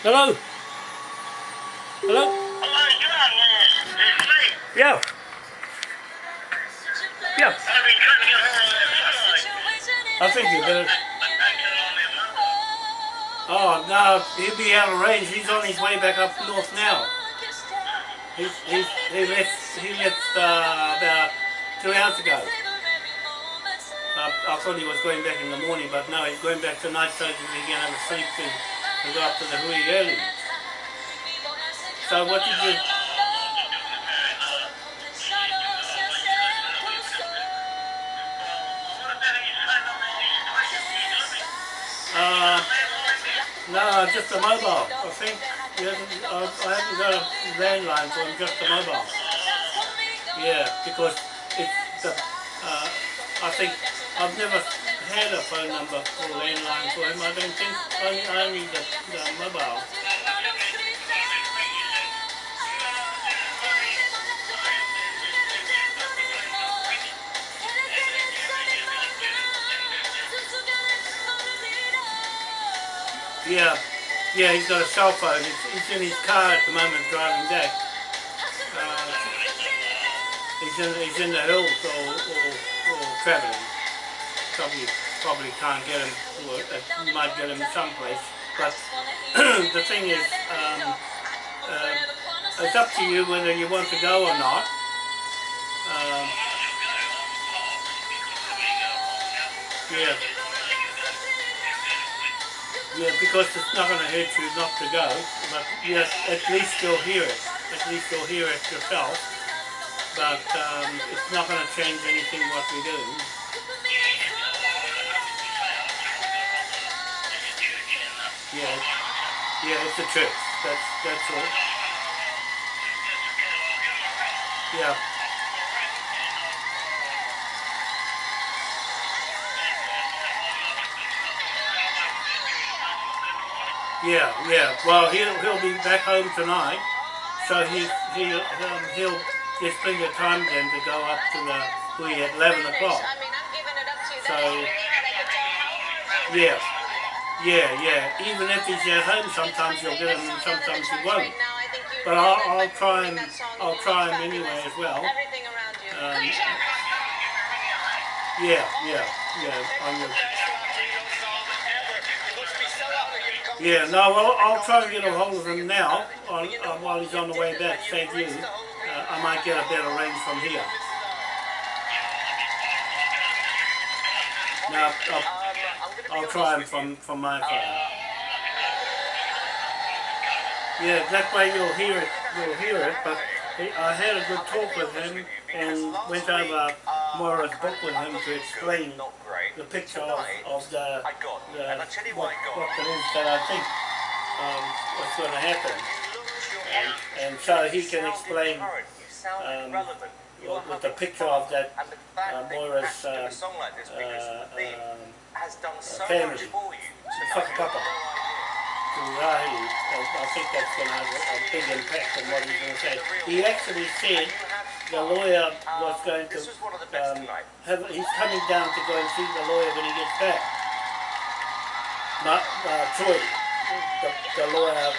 Hello? Hello? Hello, John. It's me. Yeah. Yeah. I've been trying to get hold of that satellite. I think you better. Oh, no, he'll be out of range. He's on his way back up north now. He's, he's, he left, he left uh, about two hours ago. I, I thought he was going back in the morning, but no, he's going back tonight so he can have a sleep to, to go to the Hui early. So what did you... Uh, no, just a mobile. I think I, haven't got a landline for him, just a mobile. Yeah, because it's the, uh, I think I've never had a phone number landline for him. I don't think only only the, the mobile. Yeah, yeah, he's got a cell phone. He's, he's in his car at the moment driving back. Uh, he's in he's in the hills or, or, or travelling. Probably probably can't get him. Or it might get him someplace. But the thing is, um, uh, it's up to you whether you want to go or not. Um, yeah. Yeah, because it's not going to hurt you not to go, but yes, at least you'll hear it. At least you'll hear it yourself. But um, it's not going to change anything what we do. Yeah, yeah, it's a trick. That's that's all. Yeah. Yeah, yeah. Well, he'll he'll be back home tonight, so he he um, he'll just bring the time then to go up to the Hui at eleven o'clock. So yeah, yeah, yeah. Even if he's at home, sometimes you'll get him, and sometimes you won't. But I'll, I'll try him. I'll try him anyway as well. Um, yeah, yeah, yeah. I'm yeah, no, well, I'll try to get a hold of him now on, uh, while he's on the way back. Thank you. Uh, I might get a better range from here. Now, I'll, I'll try him from, from my phone. Yeah, that way you'll hear it. You'll hear it. But he, I had a good talk with him and went over Moira's book with him to explain the picture of, of the, the what, what it is that I think um, what's going to happen. And, and so he can explain um, with, the picture of that uh, Moira's uh, uh, um, uh, family, Whakapapa to Rahi, and I think that's going to have a, a big impact on what he's going to say. He actually said the lawyer was going to um, have, he's coming down to go and see the lawyer when he gets back. Not uh, Troy, the, the lawyer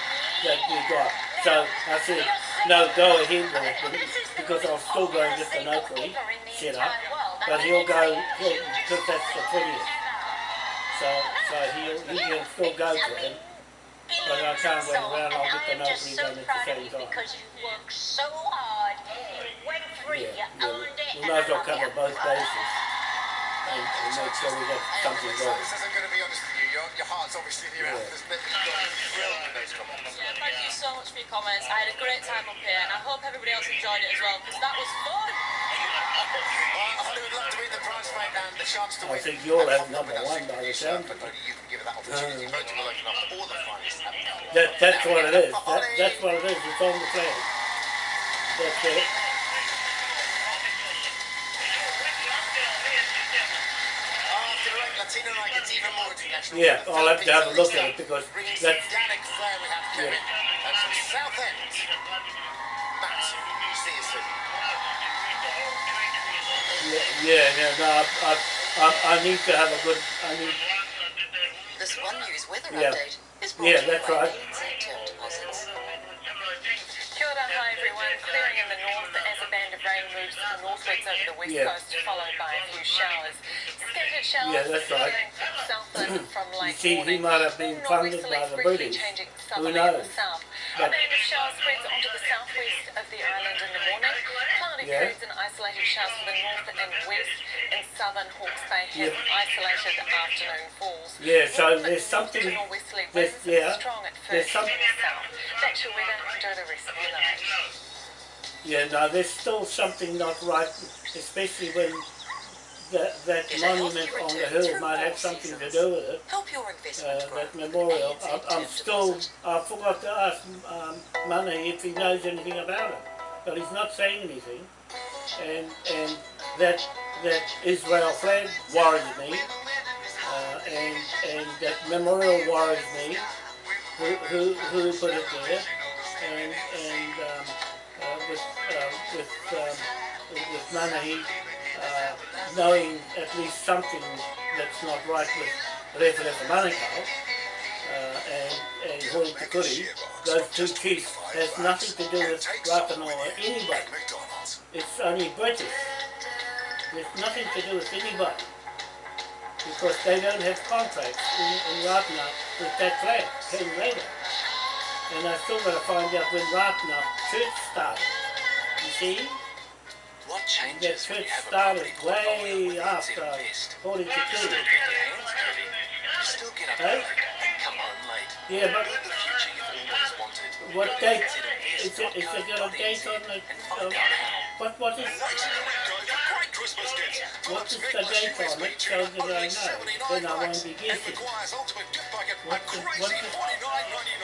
that we got. So I said, no, go ahead with it because I'll still go and get the notary set up, but he'll go, because that's the 20th. So, so he'll, he can still go to him. But I can't wait around, I'll get the notary done at the same time. Because you worked so hard, you went We might as well cover both bases and, and make sure we get something So going. This isn't going to be honest with you. Your, your heart's obviously in your mouth. Yeah. There's you've got thrilled with those comments. Yeah, thank you so much for your comments. I had a great time up here, and I hope everybody else enjoyed it as well, because that was fun. Well, Holly would love to win the prize fight and the chance to I win. think you'll a have copy of number that one by the sound But only you can give it that opportunity. Voting will open up all the finalists. That, that's what it is. That, that's what it is. It's on the flag. That's it. After the right Latino night gets even more international. Yeah, The I'll have to have a look at it because some flair we have, Kevin. That's from Southend. Matt, see you soon. yeah, yeah, yeah, no, I, I, I, I need to have a good, I need, This One News weather Yeah. update is brought Yeah, to you that's by right. Term Deposits. Kia ora, hi everyone. Clearing in the north as a band of rain moves northwards over the west Yeah. coast, followed by a few showers. Scattered showers Yeah, that's right. flowing from late see, he might have been funded by the British. Who the knows? But- a band of showers spreads onto the southwest of the island in the morning. Cloudy Yeah. periods and isolated showers for the north and west. In southern Hawke's Bay have isolated afternoon falls. Yeah, so there's something- there's- yeah, strong at first some- in the south. That's your weather. Enjoy the rest of your night. Yeah, no, there's still something not right, especially when that, that monument on the hill might have something to do with it. Help your Uh, investment grow. that memorial. I'm, I'm still, Deposit. I forgot to ask um, Money if he knows anything about it, but he's not saying anything. And and that that Israel flag worries me, uh, and and that memorial worries me. Who who, who put it there? And and um, uh, with uh, with um, with Money uh, knowing at least something that's not right with Referendum Manukau uh, and, and Hoi Tukuri, those two chiefs has nothing to do with Rakanoa or anybody. It's only British. There's nothing to do with anybody. Because they don't have contracts in, in Ratana with that flag, came later. And I still gotta find out when Ratana church started. You see? What That changes when you have a started property portfolio way with after Invest? You still get your hands dirty. You still get up Hey? and come home late. Yeah, but the future you've always wanted. what date? Is it, is it got a date on the, and find of, out how. what, what is? Christmas gifts. What is the date on it so that I know? Then I won't be guessing. What the- what the- $49.99.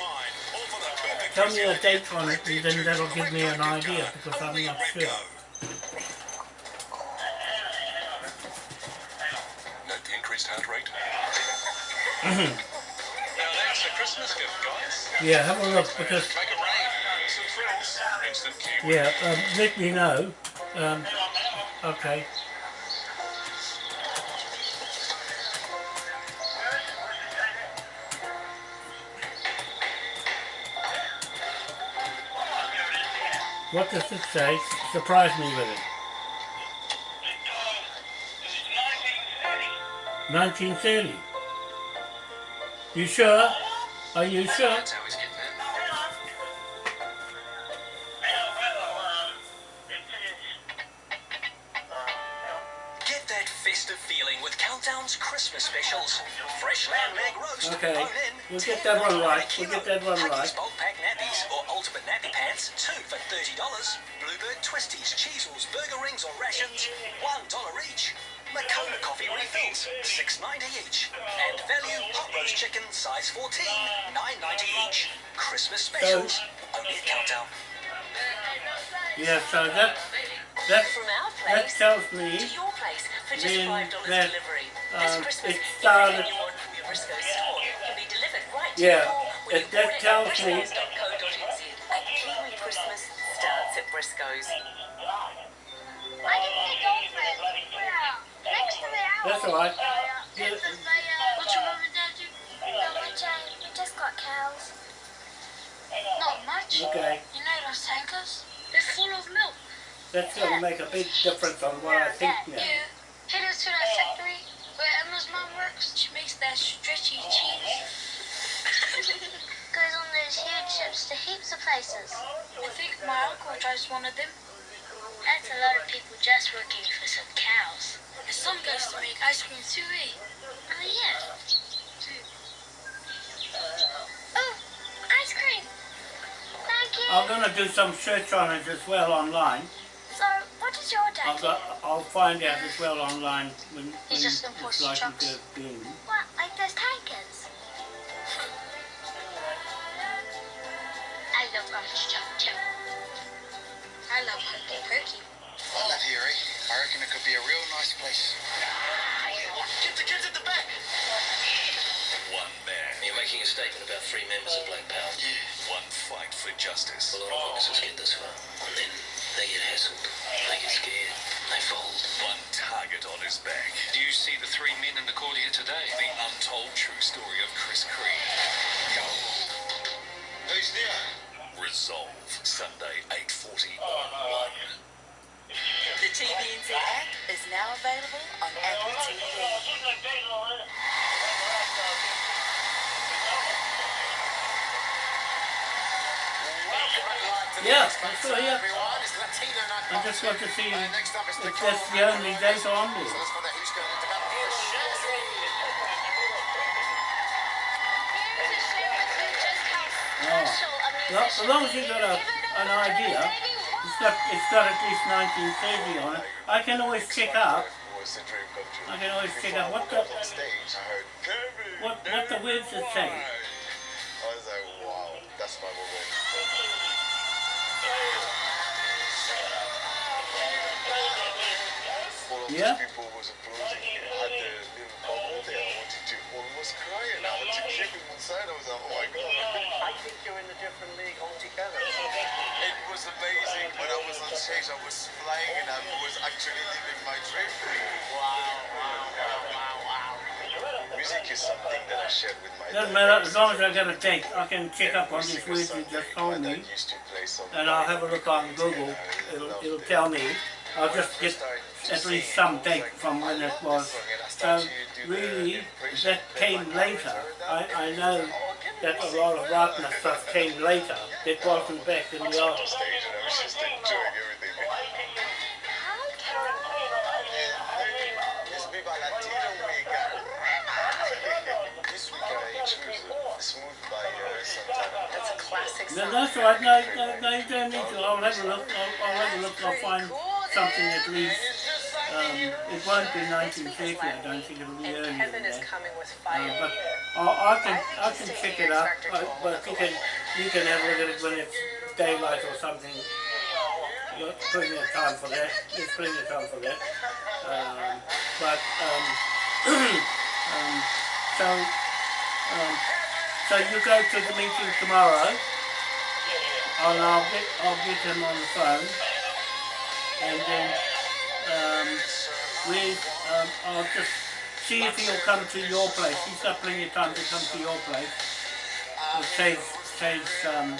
All for the perfect Tell me a date on it and then that'll give me an idea because I'm not sure. Redgo. Note the increased heart rate. Now that's a Christmas gift, guys. Yeah, have a look because, Make it rain. Some thrills. Instant yeah, um, let me know. Um, okay. What does it say? Surprise me with it. 1930. You sure? Are you sure? That's how he's getting it. Get that festive feeling with Countdown's Christmas specials. Fresh lamb leg roast. Okay, we'll get that one right, we'll get that one right. Nappy pants, two for $30. Bluebird twisties, Cheezels, burger rings or Rashuns, $1 each. Moccona coffee refills, $6.90 each. And value hot roast chicken, size 14, $9.90 each. Christmas specials, only at Countdown. Yeah, so that, that, From our that place tells to me your place for just then five dollars that, delivery. um, this Christmas, it started- everything you want from your Briscoe store can be delivered right to Yeah, your door when it- you that tells me- the owl. That's all right. Yeah. Yeah. What's your mum and dad do? No, we just, we just got cows. Not much. okay, You know those tankers? They're full of milk. that's gonna make a big difference on what I think now. Yeah. Head us to that factory where Emma's mum works. She makes that stretchy cheese. Goes on those huge ships to heaps of places. I think my uncle drives one of them. That's a lot of people just working for some cows. Some goes to make ice cream too, eh? Oh yeah. Oh, ice cream. Thank you. I'm gonna do some search on it as well online. So, what is your dad I'll, go, I'll find out as well online when, when He's just it's likely trucks. to. What, like those tankers? I love orange chocolate. I love hokey pokey. I live here, eh? I reckon it could be a real nice place. Get the kids at the back. One man. You're making a statement about three members of Black Power. One fight for justice. A lot of officers get this far, and then they get hassled, they get scared, they fold. One target on his back. Do you see the three men in the court here today? The untold true story of Chris Creed. Who's there? Resolve. Sunday, 8.40 on 1. The TVNZ app is now available on Apple TV. Yeah, I saw you. Everyone, it's I just want to see next up is if Nicole that's the only data on So there. let's find out who's going to develop for Shazzy. Here's to share with you just how Oh. Well, as long as you've got a, Give it up an idea, Davey it's got, it's got at least 1930 on it, I can always check up. I can always check up what the, what, what the words are saying. I was like, wow, that's my moment. Yeah? people was applauding. Had the little bubble there. I wanted to almost cry and I wanted to kick him inside. I was like, oh my god. I think you're in a different league altogether. It was amazing. When I was on stage, I was flying and I was actually living my dream. Wow, wow, wow, wow, wow. Music is something that I shared with my Doesn't matter, as long as I get a date, I can check up on this words you just told me, and I'll have a look on Google, it'll, it'll tell me. I'll just get at least some date from when it was. So really, that came later. I, I know that a lot of Wagner stuff came later. It wasn't back in the old. stage and I was just enjoying everything. It's Viva This week I choose Smooth by uh, Santana. That's a classic No, that's all right. No, no, no, you don't need to. I'll have a look. I'll, I'll have a look. I'll find something at least. Um, it won't be 1950, I don't think it'll be And earlier than is that. coming with Uh, but I, I can I can check it up. I, but you can you can have a look at it when it's daylight or something. You've got plenty of time for that. There's plenty of time for that. Um, but um, um, so um, so you go to the meeting tomorrow, and I'll get I'll get him on the phone, and then um, we um, I'll just see if he'll come to your place. He's got plenty of time to come to your place. It saves saves um,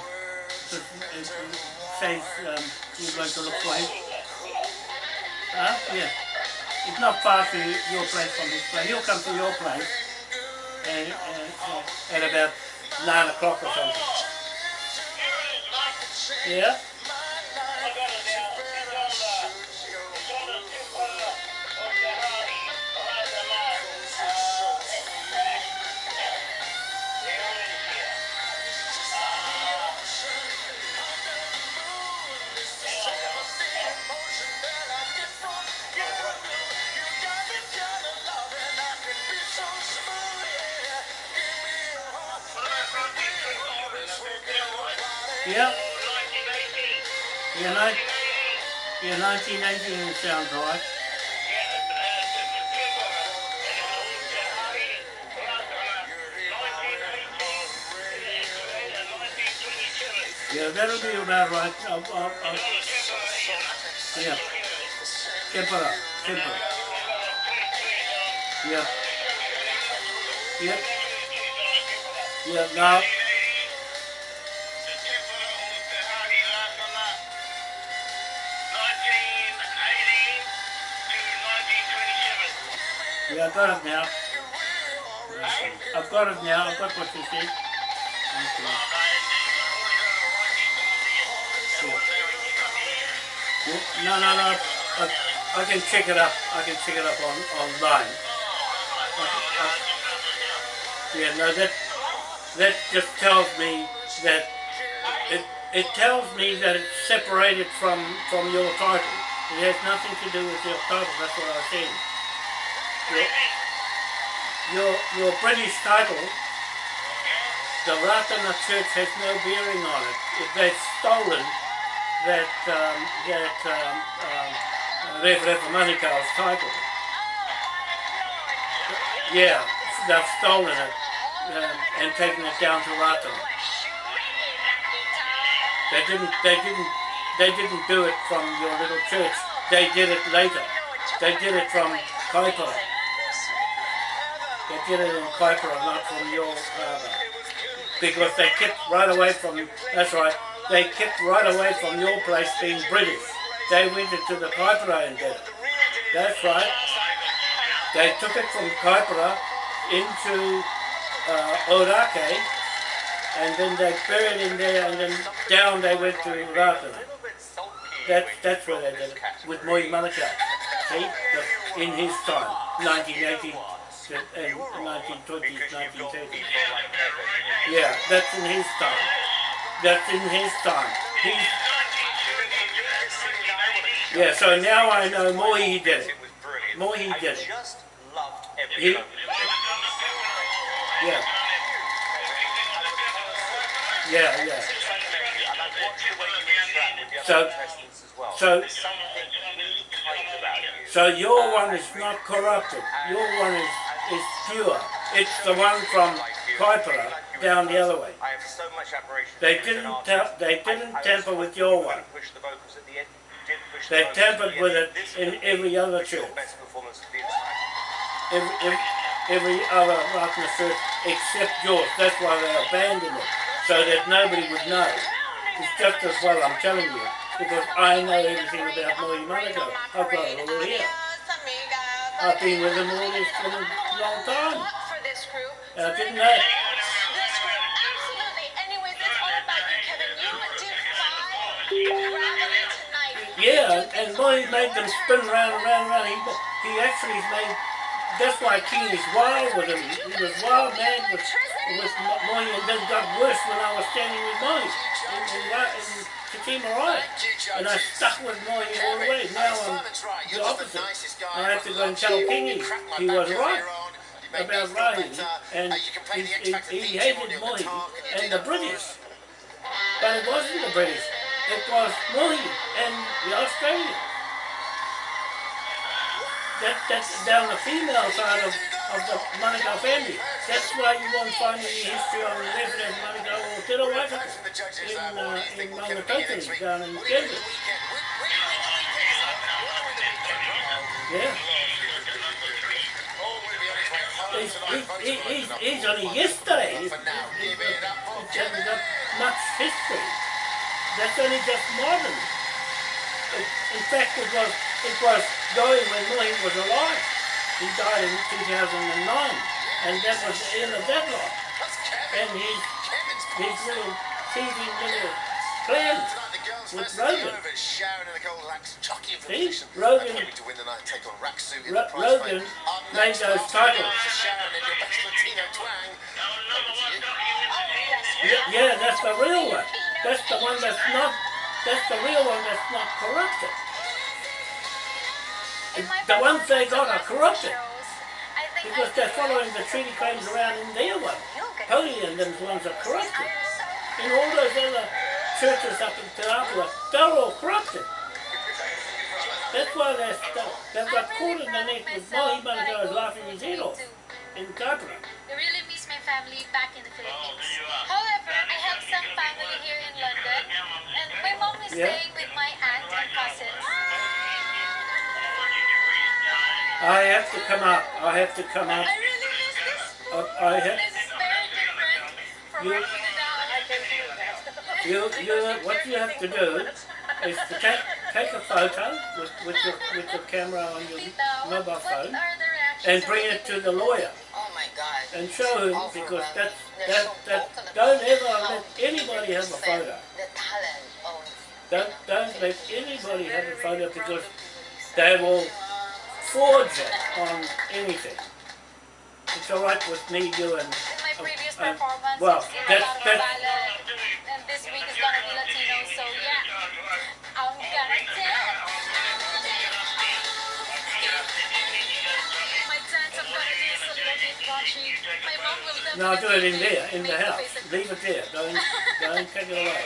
um, you're going to look for him. Huh? Yeah. It's not far to your place from his place. He'll come to your place and, and, uh, at about nine o'clock or something. Yeah. Sounds right. Yeah, that'll be about right. I'll, I'll, I'll, yeah. Tempera, tempera. Yeah. Yeah. Yeah, now, now. I've got what you said. Okay. Yeah. No, no, no. I, I can check it up. I can check it up on online. Yeah, no, that that just tells me that it it tells me that it's separated from from your title. It has nothing to do with your title. That's what I was saying. Your your, British title, the Ratana Church has no bearing on it. If they've stolen that um, that um, um, Rev Rev title. Yeah, they've stolen it um, and taken it down to Ratana. They didn't. They didn't. They didn't do it from your little church. They did it later. they did it from Kaipara. They did it in Kaipara, not from your harbour. Because they kept right away from, that's right, they kept right away from your place being British. They went into the Kaipara and did it. That's right. They took it from Kaipara into uh, Orake, and then they buried in there, and then down they went to Ratana. That, that's where they did it, with Moi Manukau. See, in his time, 1980 and 1920s, 1930s. Yeah, that's in his time. That's in his time. He's, yeah, so now I know did it. Moi did it. just loved every He, yeah. Yeah, yeah. And I've watched the way you interact with the So- other contestants as well. so- There's something really kind about you. So your one is not corrupted. Your one is, is pure. It's the one from Kaipara down the other way. I have so much admiration They didn't, they didn't I- I tamper with your one. Push the vocals at the end. Did push the They tampered with it in every other was your church. performance of the entire Every, every, every other Ratana church except yours. That's why they abandoned it. So that nobody would know. It's just as well I'm telling you. Because I know everything about Moi Manukau. I've got it all here. I've been with them all this for a long time. For this group. And I didn't know. This group, absolutely. Anyways, it's all about you, Kevin. You defy gravity tonight. Yeah, and Moi made them spin round and round and round. He, he actually made, that's why King is wild with him. He was wild mad with, with Moi and then got worse when I was standing with Moi in, in, Ra- in Takima Ride. And I stuck with Moi all the way. Now I'm the opposite. I have to go and tell Kingy he was right about Rahi. And he, he, he hated Moi and the British. But it wasn't the British. It was Moi and the Australians. That, that's down the female side of, of the Manukau family. That's why you won't find any history on the resident Manukau or Te Rawataka in, uh, in Mangatokini down in Denver. Yeah. He's, he's, he- he's, he's only yesterday. He's, he's, he hasn't much history. That's only just modern. It- In fact, it was, it was going when Mohi was alive. He died in 2009, and that was in that lot. And he, his little teething little plan with Rogan. See, Rogan, Ro- Rogan made those titles. Yeah, yeah, that's the real one. That's the one that's not, that's the real one that's not corrupted. The ones they got are corrupted. Because they're following the treaty claims around in their one. Holy and them ones are corrupted. And all those other churches up in Te Apua, they're all corrupted. That's why they're, they've got caught in the neck with Mohi Manukau laughing his head off in Kaipara. I really miss my family back in the Philippines. However, I have some family here in London, and my mom is Yeah. staying with my aunt and cousins. I have to come up. I have to come up. I really miss this. I, I have, This is very different from You- working it. Uh, I can do that. you, you, what you have to do is to take, take a photo with, with, your, with your camera on your mobile phone are the reactions and bring it to the lawyer Oh my God. and show him because that, that, that, don't ever let anybody have a photo. The talent Don't, don't let anybody have a photo because they will forge it on anything. It's alright with me, doing. and, In my previous uh, performance, well, that's, Ilocano that's, and this week is gonna be Latino, so yeah, I'm gonna dance. My dance, I'm gonna do is a little bit. My mom will no, do it in there, in the house. face at me. Leave it there. Don't, don't take it away.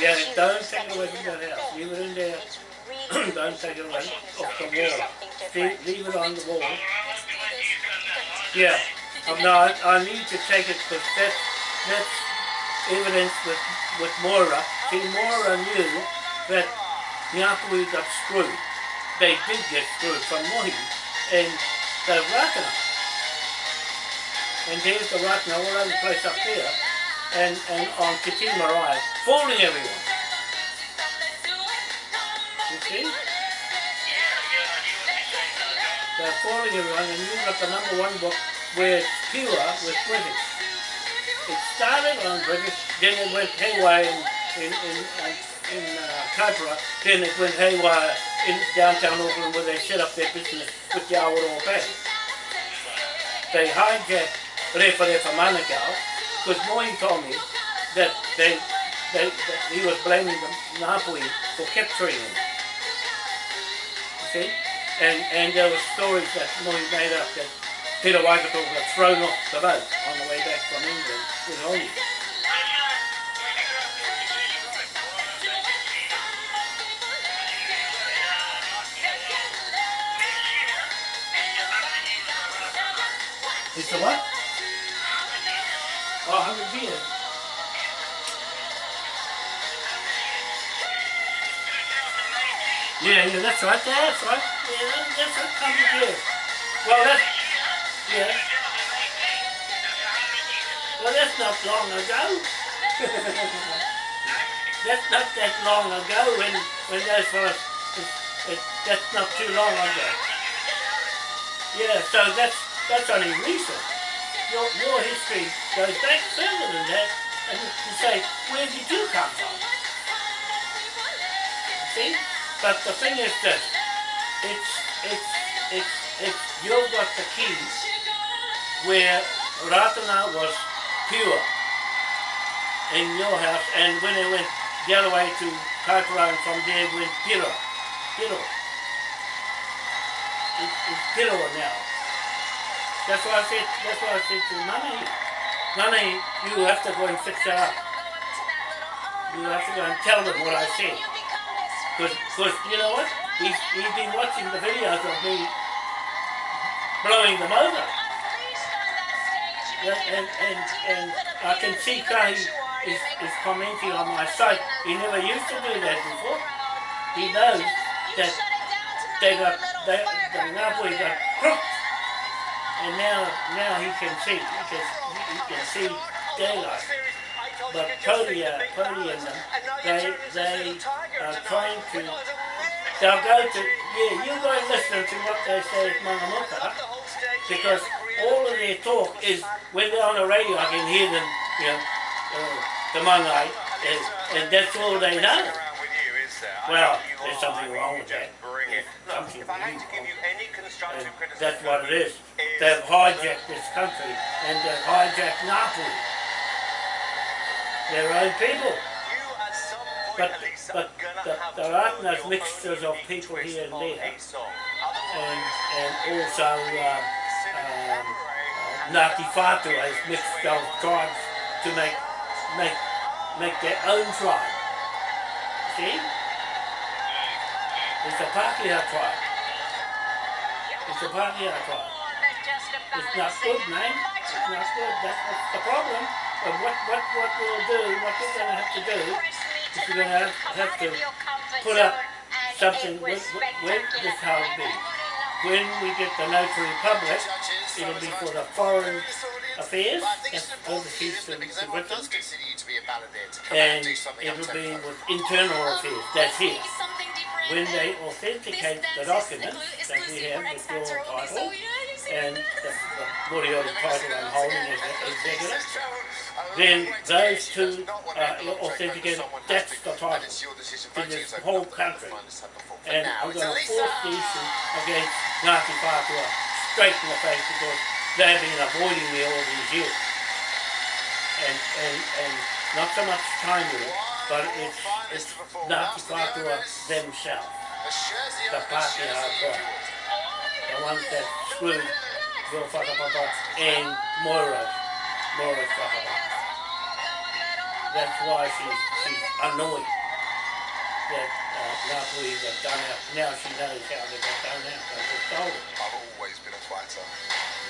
Yeah, don't take it away from that house. Leave it in there. Don't take it away off the wall. Leave, leave it on the wall. Let's do this. Yeah. Um, no, I, I need to take it because that's, that's evidence with, with Moira. See, Moira knew that Ngāpuhi got screwed they did get screwed from Mohi and the Rakana. And there's the Rakana all over the place up there and, and on Kiti Marae, fooling everyone. You? They're fooling everyone and you've got the number one book it's pure with British. It started on British, then it went haywire in, in, in, in uh, Kaipara, then it went haywire in downtown Auckland where they set up their business with the Awaroa Bank. They hijacked Refa Refa Manukau because Moy told me that they, they, that he was blaming the Ngāpuhi for capturing him. You see? And, and there were stories that Moy made up that Peter Waikato got thrown off the boat on the way back from England with Oni. It's a what? Oh, 100 beer. Yeah, yeah, that's right, that's right. Yeah, that, that's right, 100 beer. Well, that's, yeah. Well, that's not long ago. that's not that long ago when, when those fellas, that's not too long ago. Yeah, so that's, that's only recent. Your, your history goes back further than that, and you say, where did you come from? See? But the thing is this, it's, it's, it's, it's, you've got the keys where Ratana was pure in your house, and when they went the other way to Kaipara and from there went Piro. Piro. It's, it's Piro now. That's why I said, that's why I said to Nanahi, Nanahi, you have to go and fix it up. You have to go and tell them what I said. Because, you know what? He's, he's been watching the videos of me blowing them over. Yeah, and, and, and I can see Kahi is, is commenting on my site. He never used to do that before. He knows that they got, they, the Ngāpuhi got crooked. And now, now he can see, he can, he can see daylight. But Cody, uh, Cody and them, they, they are trying to, they'll go to, yeah, you go and listen to what they say at Mangamuka, because all of their talk is, when they're on the radio, I can hear them, you know, uh, the Mangai, and, and that's all they know. Well, there's something wrong with that. Something really wrong. And that's what it is. They've hijacked this country, and they've hijacked Ngāpuhi. Their own people. But, but the, there aren't those mixtures of people here and there. And, and also um, um, Ngāti Whātua has mixed those tribes to make, make, make their own tribe. See? It's a Pākehā tribe. It's a Pākehā tribe. It's not good, man. It's not good. That's, that's the problem. But what, what, what we'll do, what we're going to have to do, is we're going to have, to put up something with, with this it be. When we get the notary public, it'll be for the foreign affairs, that's overseas to, to Britain, and it'll be with internal affairs, that's here. When they authenticate the documents that we have with your title, and the, the title I'm holding as executive, then those two are authenticated, that's the title in this whole country. And I'm going to force the issue against Ngāti Whātua straight in the face because they've been avoiding me all these years. And, and, and not so much time but it's, it's Ngāti Whātua themselves, the Pākehā tribe, the ones that screwed Bill Whakapapa and Moira, Whakapapa. That's why she's, she's annoyed. that uh, Napoli got done out. Now she knows how they got done out. They just told her. I've always been a fighter.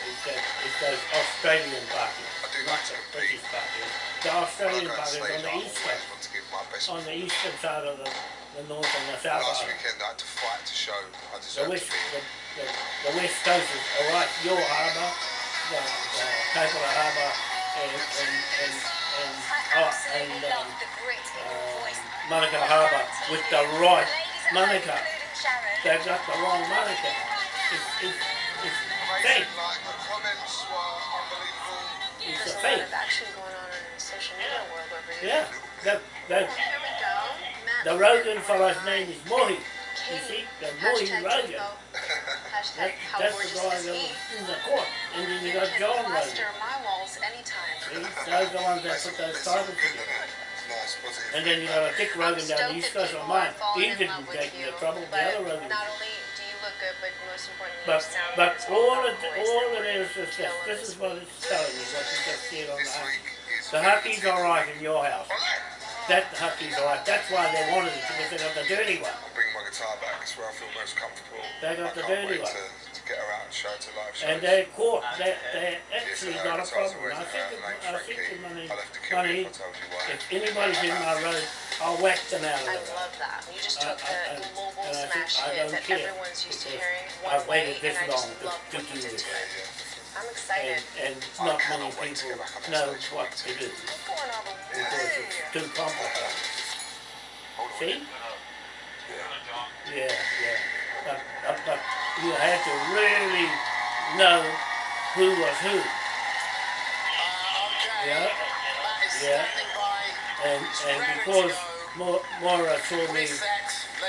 It's, that, it's those Australian parties. I do like to compete. British parties. The Australian go on parties stage, on the I east always coast. want to give my best. On the eastern side of the, the north and the south Last island. weekend I had to fight to show I The west, to be the, the, the west coast is all right. Your harbour, the, the Kaipara harbour, and and and and, oh, and um, um, Manukau harbour with the right Manukau. They've got the wrong Manukau. It's it's it's fake. Amazing, the comments were unbelievable. It's There's a a fake. going on in the social media world over here. Yeah. That that Here we go. Matt the Rogan fellow's name is Mohi. You see, the Mohi Hashtag Rogan. Jimbo. That, how that's the gorgeous is he? in the court. And then you You got John Rogan. plaster my walls anytime. See, those the ones that put those titles together. Nice. And then you got a Dick I'm Rogan down stoked the east that coast oh, of are mine. falling He in didn't love with get you, into trouble the other Rogan. Not only do you look good, but most importantly, But but good. All about the all that it is is this. This this is what it's telling you. What you just said on the This hockey. week is The hockey's all right in your house. Ole! That hockey's all right. That's why they wanted it because they got the dirty one. I'm bringing my guitar back. It's where I feel most comfortable. They got I the dirty one. to, to get her out and show it to live shows. And they caught. They they Yes, actually her got a problem. I think her it, name, I think Frankie. the money I'll have to kill money. if I told you why. If anybody's in my road, I'll whack them out of I the road. love that. You just took I- the I- global and I think smash hit that care everyone's used to because hearing I've way, waited this and long to- to what you do did this. It. I'm And, excited. and not many people know what to do We're going all the because it's too complicated. See? Yeah, yeah. But, but, but you have to really know who was who. Yeah, yeah. And and because Maura saw me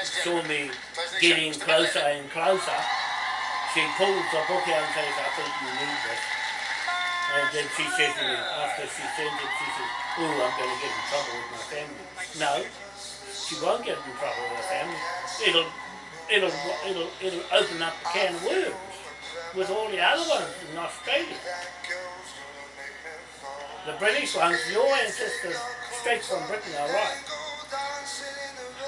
saw me getting closer and closer, she pulls the book out and says, I think you need this. And then she says to me, after she sends it, she says, ooh, I'm going to get in trouble with my family. No, she won't get in trouble with her family. It'll, it'll, it'll, it'll open up a can of worms with all the other ones in Australia. The British ones, your ancestors straight from Britain are right.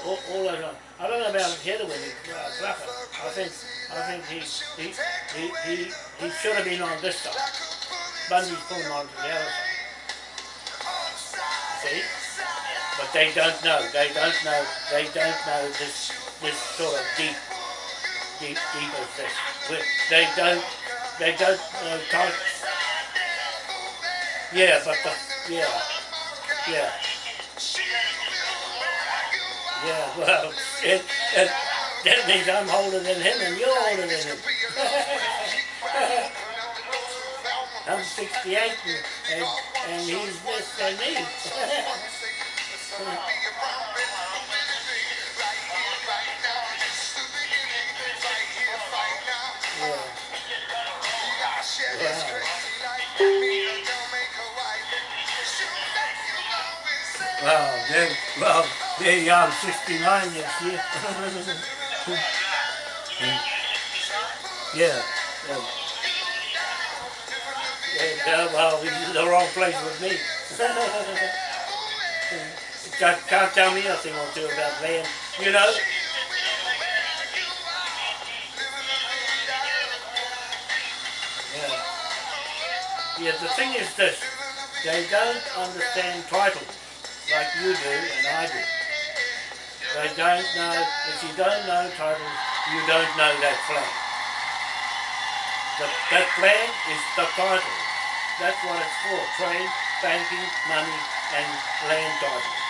All, all those ones. I don't know about Heatherwin, uh, Clucker. I think, I think he, he, he, he, he should have been on this side. Bundy's pulling on to the other side. See? But they don't know, they don't know, they don't know this, this sort of deep, deep, deep of this. They don't, they don't know type. Yeah, but the, yeah, yeah. Yeah, well, it, it, that means I'm older than him and you're older than him. I'm 68 and, and, and he's this and me. Wow, then, well, you are, 69 next year. yeah. yeah. Yeah, well, he's in the wrong place with me. can't, can't tell me nothing or two about land, you know? Yeah. Yeah, the thing is this, they don't understand titles like you do and I do. They don't know, if you don't know titles, you don't know that flag. The, that flag is the title. That's what it's for, trade, banking, money, and land titles.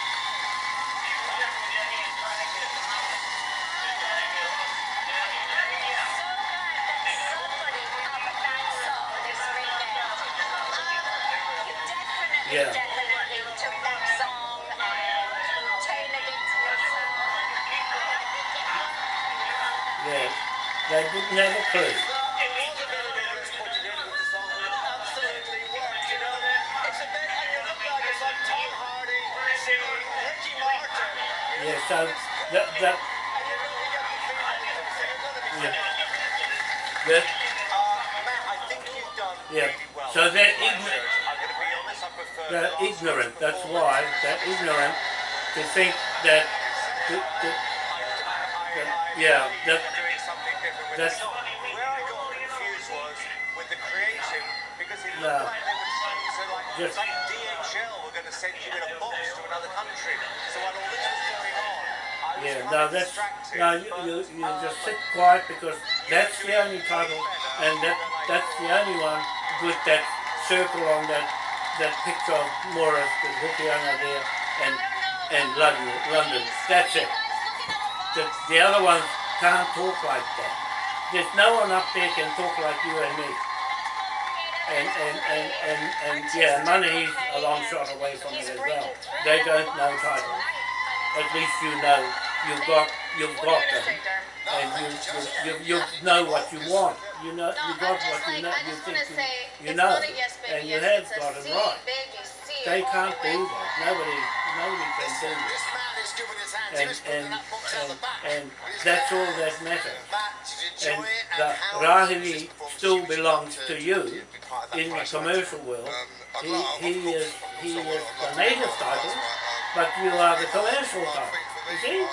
That's why they're ignorant to think that I, I, the, yeah, that, that's- the. Where I got confused was with the creative, because No. Just- like DHL were going to send you in a box to another country. So while all this was going on, I yeah, now that's, distracted. no, you, you, you um, just sit quiet because that's the only title and that, that's the only one with that circle on that, that picture of Morris with Hokianga there and, and London, London, that's it. The, the other ones can't talk like that. There's no one up there can talk like you and me. And, and, and, and, and yeah, money's a long shot away from it as well. They don't know titles. At least you know you've got you've got them, and you you, you, you know what you want. You know you got what you know. You think you, you know, and you have got it right. They can't do that. Nobody nobody can do that. And and and, and that's all that matters. And the Rahiri still belongs to you in the commercial world. He, he is he is the native title, but you are the commercial title. You see?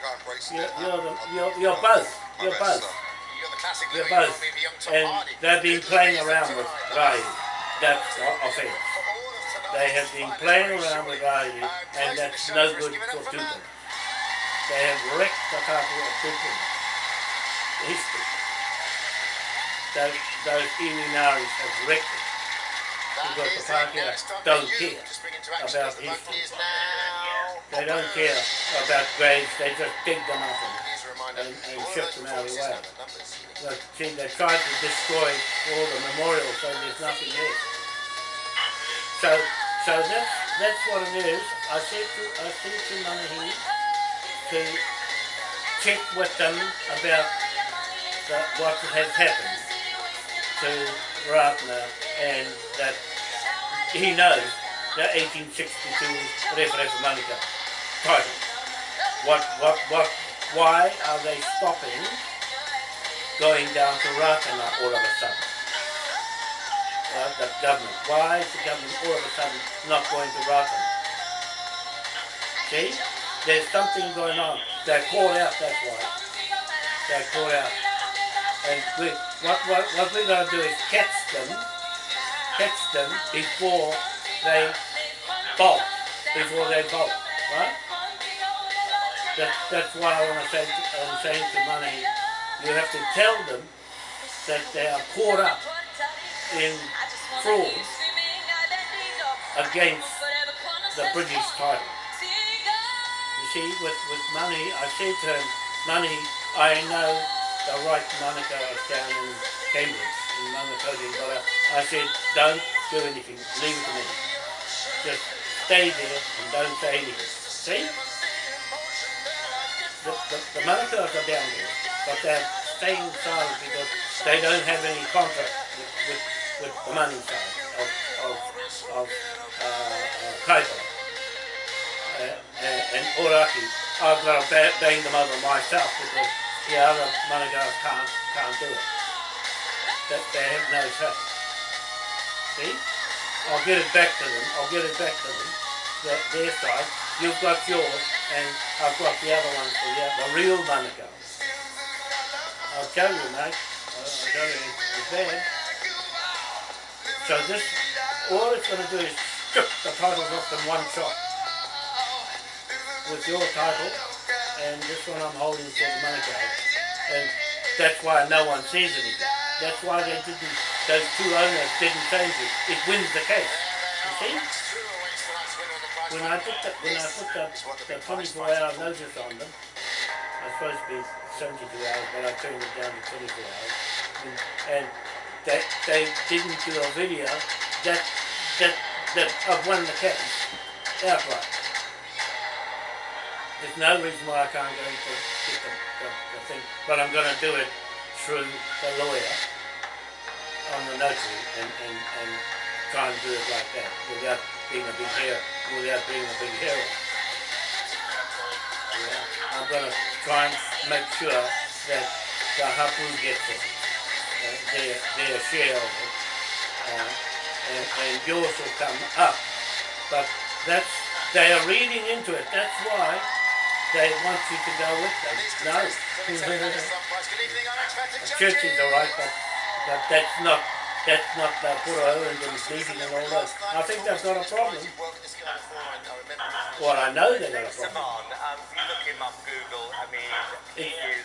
To get my head around, but I think I embrace You're, you're, the, you're, you're both. You're both. You're the classic You're both. maybe young Tom And they've been playing around with Rai. That's the offense. They have been playing around with Rai, and that's no good for Tupu. They have wrecked the couple of Tupu. History. Those, those Iwinaris have wrecked it. Because the Pākehā don't care about history. They don't care about graves, they just dig them up and, and, and shift them out of the way. But see, they tried to destroy all the memorials, so there's nothing there. So, so that's, that's what it is. I said to, I said to Manahi to check with them about the, what has happened to Ratana and that he knows the 1862 Referee Manika title. What, what, what, why are they stopping going down to Ratana all of a sudden? Uh, the government. Why is the government all of a sudden not going to Ratana? See? There's something going on. They're called out, that's why. They're called out. And we, what, what, what we're going to do is catch them, catch them before they bolt, before they bolt, right? That, that's why I want to say, saying to Money, you have to tell them that they are caught up in fraud against the British title. You see, with, with Money, I said to him, Money, I know the right Monica down in Cambridge, in Manakoti, but I said, don't do anything, leave it to me. Just stay there and don't say anything. See? The, the, the are down there, but they're staying silent because they don't have any contract with, with, with the money side of, of, of uh, uh, Kaipara. Uh, and, and Ōrākei, I've got to bang them over myself because the other Managars can't, can't do it. That they have no say. See? I'll get it back to them, I'll get it back to them, the, their side. You've got yours, and I've got the other one for you, the real Managars. I'll tell you, mate, I'll, tell you, it's, bad. So this, all it's going to do is strip the titles off in one shot with your title, and this one I'm holding for the card. And that's why no one says anything. That's why they didn't, those two owners didn't change it. It wins the case. You see? When I put the, when I put the, the 24 hour notice on them, I was supposed to be 72 hours, but I turned it down to 24 hours. And, and they, they didn't do a video that, that, that I've won the case outright. There's no reason why I can't go to get the, the, the thing, but I'm going to do it through the lawyer on the notary and, and, and try and do it like that without being a big hero, without being a big hero. Yeah. I'm going to try and make sure that the Hapu gets it, uh, their, their share of it, uh, and, and yours will come up. But that's they are reading into it. That's why they want you to go with them. No. the church is alright, but, but that's not that's not the Puro and the speaking and all that. I think they've got a problem. Well, I know they've got a problem. Um, if you look him up Google, I mean,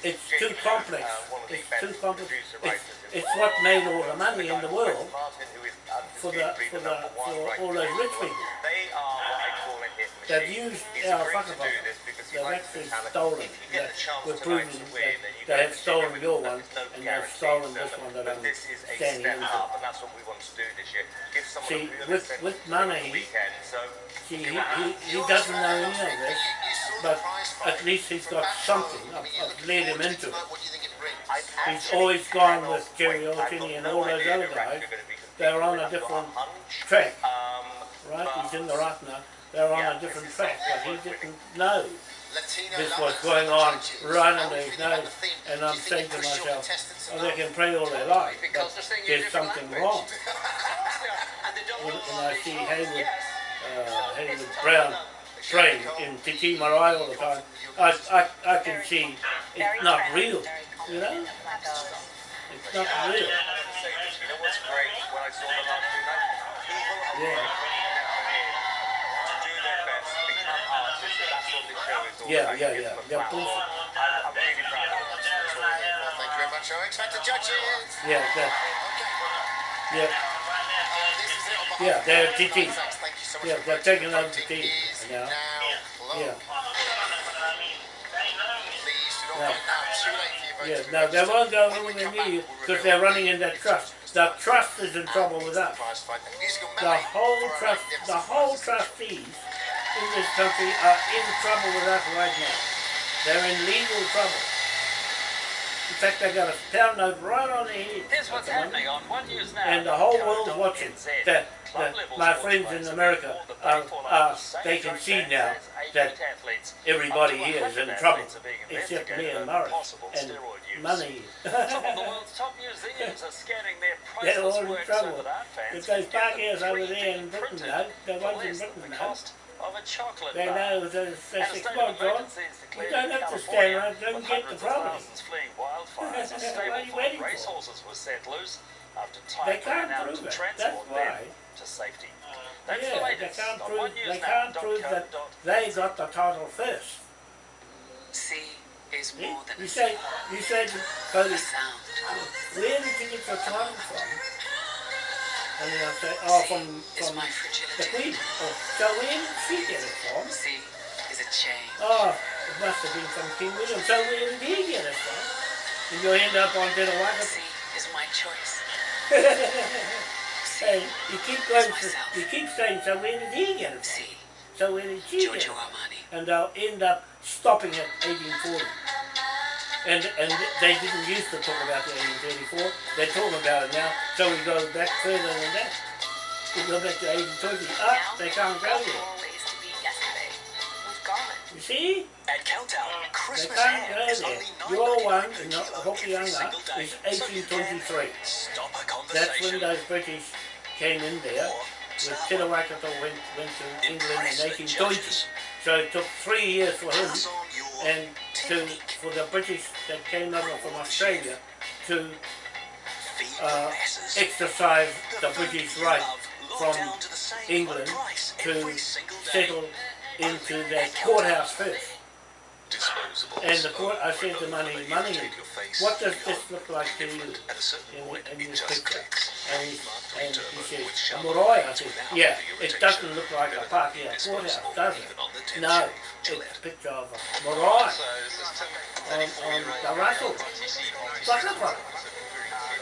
It's, too complex. uh, the It's too complex. It's, it's what made all the money in the world Martin, who is for the for the for all those rich people. They are what I call a hit machine. They've used our agreed fucker to do this because he They've actually the stolen. That we're proving that they have stolen your one them. There's no and they've stolen this one that I'm this is a standing up, and that's what we want to do this year. Give someone See, with- with to go on money. So See, he, he, he doesn't know any of this, but at least he's got something. I've, I've led him into it. He's always gone with Jerry O'Kinney and all those other guys. Rapture are gonna be competing They're on a different track, Um, right? He's in the right now. They're on Yeah, a different track, but he didn't know this was going on right under his nose. And I'm saying to myself, oh, they can pray all they like, Because but they're there's something wrong. And When, know when all I see songs. Haywood, Yes. uh, Haywood Brown train in Te Tii Marae all the time, I, I, I can see it's not real, you know? It's not real. You Yeah, about. yeah, yeah. Yeah, platform. bullshit. I'm, I'm really proud of them. Thank you very much, Owen. Expect the judges. Yeah, that, Okay. yeah, This is it on behalf Yeah, they're all thank you so much Yeah, they're taking over Voting TT is now. closed. yeah. Please do not Yeah. vote now. Too late for your vote Yeah, no, they won't go When we anywhere come near back, you we'll because they're running in that trust. The the trust is in trouble and with the us. prize fight. And musical The whole trust, the whole prizes. trustees in this country are in trouble with us right now. They're in legal trouble. In fact, they got a pound note right on their head. Here's what's the happening on One News Now. And the whole world's watching. That, that my friends in America the are, are, they can see now that everybody here is in trouble, athletes are being except me and over Morris, and money. Some of the world's top museums are scanning their They're all priceless in works that art fans If those can get them parkers over there in Britain know, the ones in Britain the cost of a chocolate They bar. know that And a say, state come of John, emergency is declared don't in have to stand California, around, don't with get the hundreds of property. thousands fleeing wildfires. A What are stable you full waiting of for? racehorses was set loose after They Thailand can't out prove to it. transport That's them why. to safety. Uh, That's the Yeah, they can't on prove, they can't prove that they got the title first. Sea is more than You a say, you say to Cody, sound. where did you get your title from? And then I say, oh, from, from my the. Queen. Oh, so where did she get it from? Sea is a chain. Oh, ah, it must have been from King William. So where did he get it from? And you'll end up on Dinner Sea is my choice. Hey, you keep going, to, you keep saying, so where did he get it from? So where did she get it Giorgio from? Armani. And they'll end up stopping at 1840. And, and they didn't used to talk about the 1834. They're talking about it now. So we go back further than that. We go back to 1820. Ah, they can't go there. always to be yesterday. We've gone it. You see? At Countdown, They Christmas can't ham go is there. only Your $9.99 one per in kilo Hokianga every single is So you can 1823. Stop a That's when those British came in there. Or With start Te went, went to England in 1820. So it took three years for him Pass on your and to, for the British that came over from Australia to uh, exercise the British right from England to settle into their courthouse first. Disposables And the court, I said the Money, Money, take your face, what does this look like to you? In, point, in this picture? And he, and he said, sharp I said, yeah, it doesn't look like a Better party than at courthouse, does it? even on the tin No, it's a picture of a Moroy on, on the Russell. Buckleford.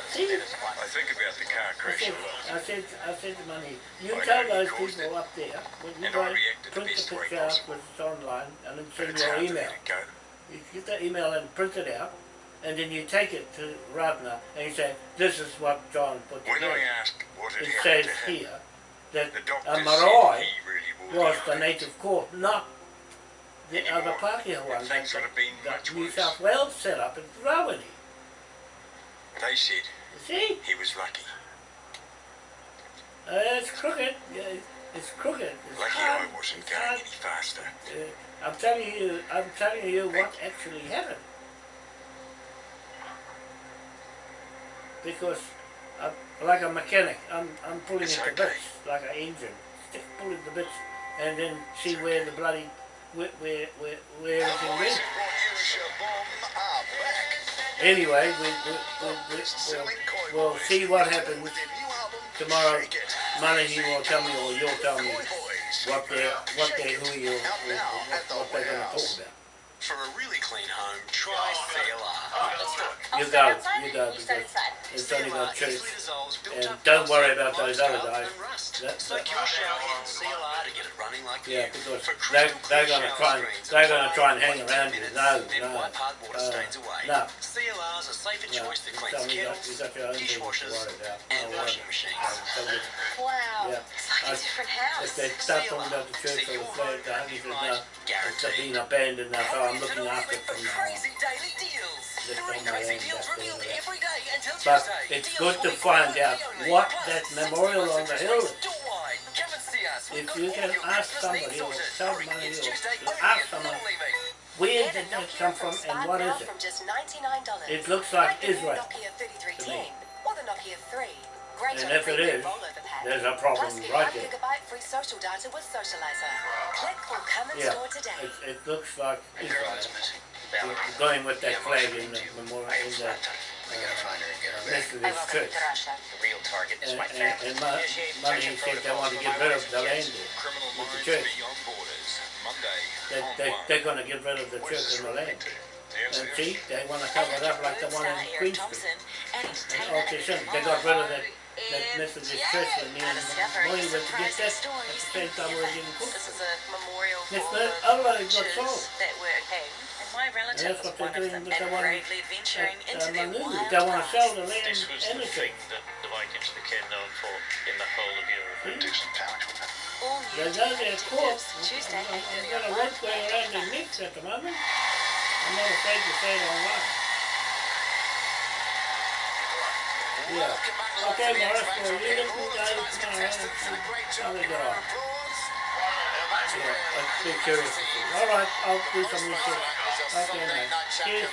See? I think about the car I crash said, a lot. I said, I said to Money, you I tell those people it. up there, when you And go I reacted the print the picture out with it online and then send your email. it. You get the email and print it out, and then you take it to Ratana and you say, this is what John put When. I asked what It happened says here that the a Marae really was the native court, not the other Pākehā one that would have been the New. South Wales set up in Rawene. They said see? he was lucky. Uh, it's crooked. Yeah, it's crooked. It's Lucky hard. I wasn't It's going hard. any Master. Uh, I'm telling you, I'm telling you what actually happened. Because, I'm, like a mechanic, I'm, I'm pulling It's it to okay. bits, like an engine, stick pulling the bits, and then see where the bloody, where, where, where, where everything went. Anyway, we, we, we, we, we'll, see what happens tomorrow. Money he will tell me, or you'll tell me what they, what they, who you, what, at the what they're gonna talk about. For a really clean home, try CLR. You go, you go, because it's only CLR got truth. And don't worry about those other guys. and rust. That- your shower head in to get it running like Yeah, because they, they're gonna try and, they're gonna try and hang around you. minutes, No, no. wipe hardwater Uh, no. CLR's a safer choice that you cleans tell me that, kettles, you got your own things to dishwashers, and washing machines. Tell you- Wow. Yeah. It's like a I- different If house. they start talking about the church or the flag, the honey says, no, it's being abandoned now, so I'm looking after it from now on. Crazy daily deals. Just There are on my crazy own, deals that's revealed all right. every day until But it's good to find out what that memorial on the hill is. door-wide. Come and see us. We've If you can ask somebody or Hurry, or ask someone, where did that come from and what is it? from just $99. It looks like Israel. Nokia 33 to me. King or the Nokia 3. Great And if it premium is, rollover pack. there's a problem Plus, right there. free social data with Socializer. Click or come and Yeah, store today. it, it looks like Israel. Going with that flag in the memorial, in the uh, gotta find her and get. Methodist church. The real target is And, my and, family. and Mo- said they want to get rid of the land there, with the church. beyond borders. Monday. They, on they, one. they're gonna get rid of the church is and the land. related to? The answer And see, they wanna cover it up like the one in Queen Street. and And all they they got rid of that, that Methodist church and me and Molly went to get that at the same time we were getting cooked. This is a memorial for but the otherwise got witches that were hanged. And my relative that's what they're one of doing with the and one bravely venturing At, uh, their They wanna sell past. the land This was and the the thing that the Vikings became known for in the whole of Europe. Decent pouch, wasn't it? All They new know their court. detectives, Tuesday, I've 8:30 got a on red going around their necks at the moment. I'm not afraid to say it online. Yeah. Okay, Morris, well, you look good guys tomorrow. Let's see how they get on. Yeah, let's be curious to see. All right, I'll do some research. Okay, man. Cheers.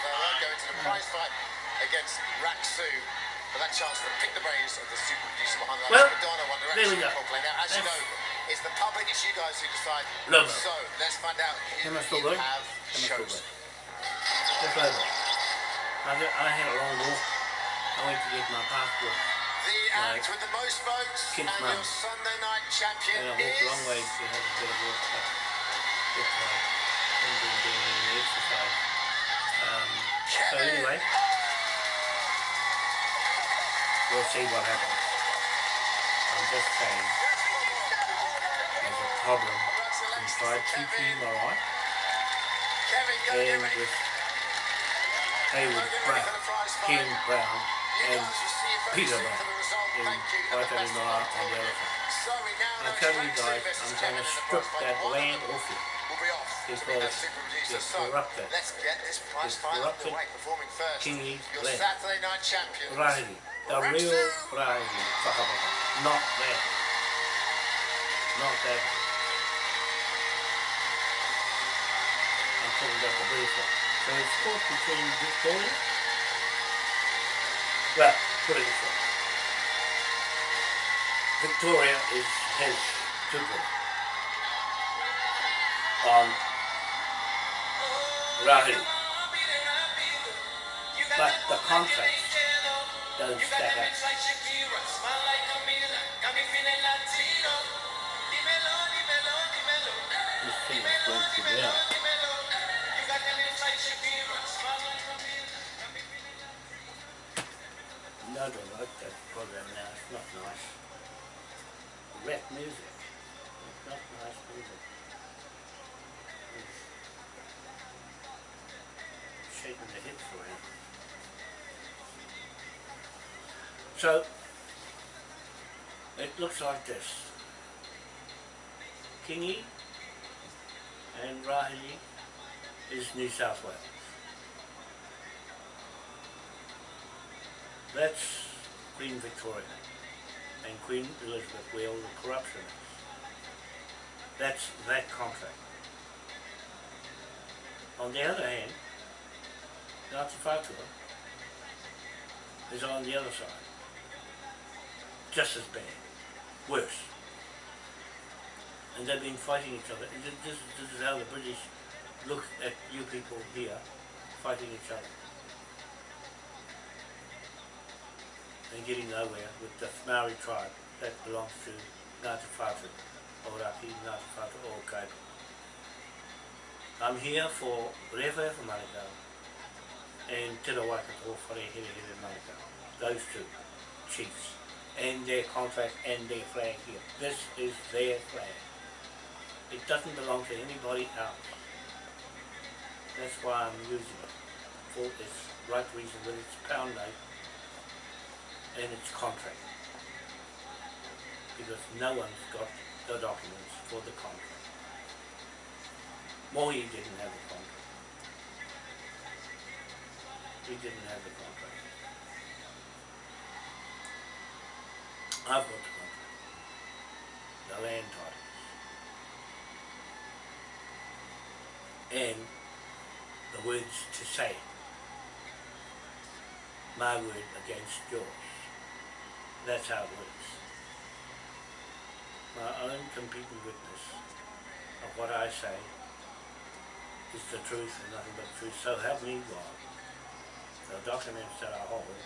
against Raksu for that chance to pick the brains of the super producer behind the Well, Madonna One there we Direction go. Coldplay. Now, as you know, it's the public, it's you guys who decide. Logo. So let's find out who Am I still you good? have Am I still chosen. good? Just over. I, I had a long walk. I went to get my passport. The act with the most votes and Mum. your Sunday night champion And I walked a long way is... to have a bit of. Just like, and been doing any exercise. Um, so anyway, we'll see what happens. I'm just saying, there's a problem inside TP Marai Kevin, go get and with Hayward Brown, for the prize fight. King Brown, and guys will see it very Peter soon Brown for the result. in Thank you. And the Waitari best of and the to elephant. So we now I'm telling you guys, I'm gonna strip that land off you. will be off because that super producer. it's corrupted. let's get this prize It's fight corrupted underway. Performing first, Kingi's your land. Saturday night champion. Riley, the real Whakapapa. not that, not that. I'm talking about the British one. So it's caught between Victoria. Well, put it this way. Victoria is has children um, on Riley, but the contracts don't stack up. This thing is going to be out. I don't like that program now. It's not nice. Rap music. It's not nice music. It's shaking the hips around. So, it looks like this. Kingy and Rahi is New South Wales. That's Queen Victoria and Queen Elizabeth where all the corruption. That's that contract. On the other hand, Ngāti Whātua is on the other side. Just as bad. Worse. And they've been fighting each other. This, this is how the British look at you people here fighting each other. And getting nowhere with the Maori tribe that belongs to Ngāti Whātua, Ōrākei, Ngāti Whātua, o. I'm here for Rewa for Manukau and Te Rawakato Whare Here Here Manukau. Those two chiefs and their contract and their flag here. This is their flag. It doesn't belong to anybody else. That's why I'm using it for its right reason with its pound note and its contract. Because no one's got the documents for the contract. Mohi didn't have the contract. He didn't have the contract. I've got the contract. The land titles. And the words to say. My word against yours. That's how it works. My own competing witness of what I say is the truth and nothing but truth. So help me God. The documents that I hold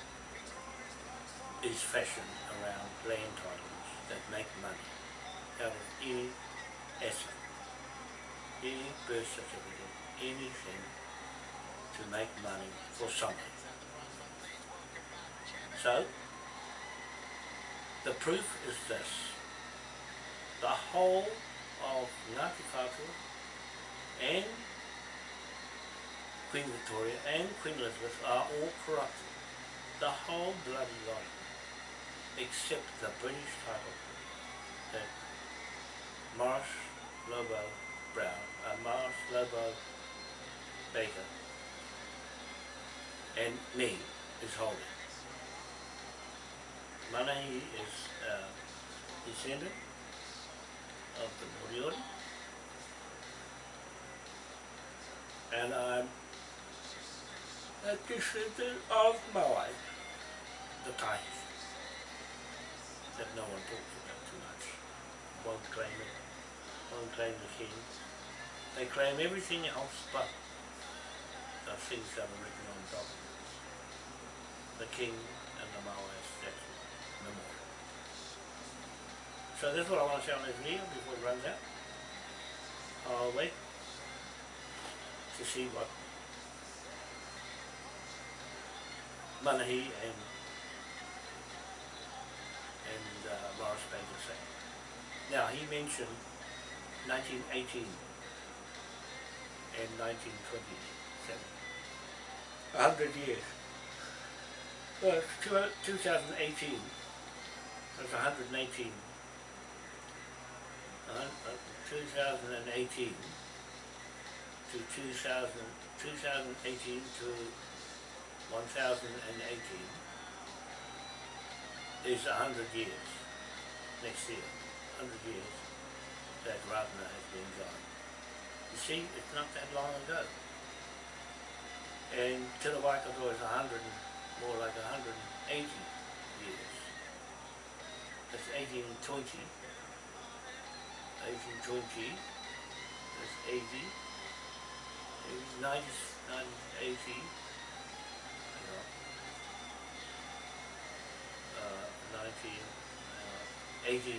is fashioned around land titles that make money out of any asset, any birth certificate, anything to make money for something. So, the proof is this. The whole of Ngāti Whātua and Queen Victoria and Queen Elizabeth are all corrupted. The whole bloody lot. Except the British title that Morris Lobo Brown, uh, Morris Lobo Baker and me is holding. Manahi is uh, descendant of the Moriori and I'm a descendant of Maui, the Tahis, that no one talks about too much. Won't claim it, won't claim the king. They claim everything else but the things that are written on documents. The king and the Maui statue, memorial. So this is what I want to say on this before it runs out. I'll wait to see what Manahi and and uh, Morris Baker say. Now he mentioned 1918 and 1927. A hundred years. Well, 2018. That's 118. Uh, uh, 2018 to 2000, 2018 to 1018 is hundred years, next year, hundred years that Ratna has been gone. You see, it's not that long ago. And Te Waikato is a hundred, more like a hundred and eighty years. That's eighteen twenty. Eighteen twenty, that's eighty. 90, 90, 80, you know, uh, 19, uh, 1800,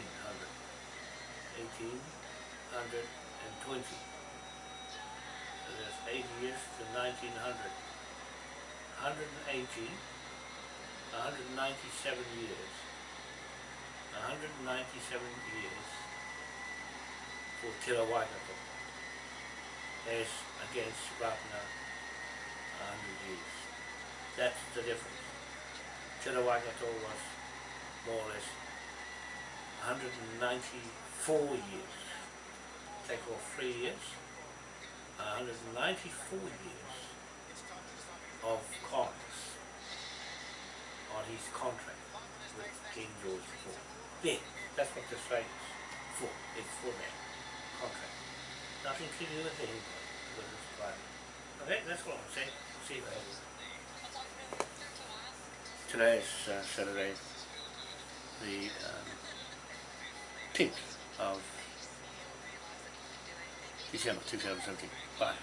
1820. So that's 80 years to 1900. 180, 197 years, 197 years for Waikato as against Ratna hundred years. That's the difference. Waikato was more or less 194 years. Take off three years, 194 years of costs on his contract with King George IV. There, that's what this rate is for. It's for that contract. Nothing to do with anybody, with his private. Okay, that's what I'm saying. See you later. Today is uh, Saturday, the um, 10th of December 2017. Bye.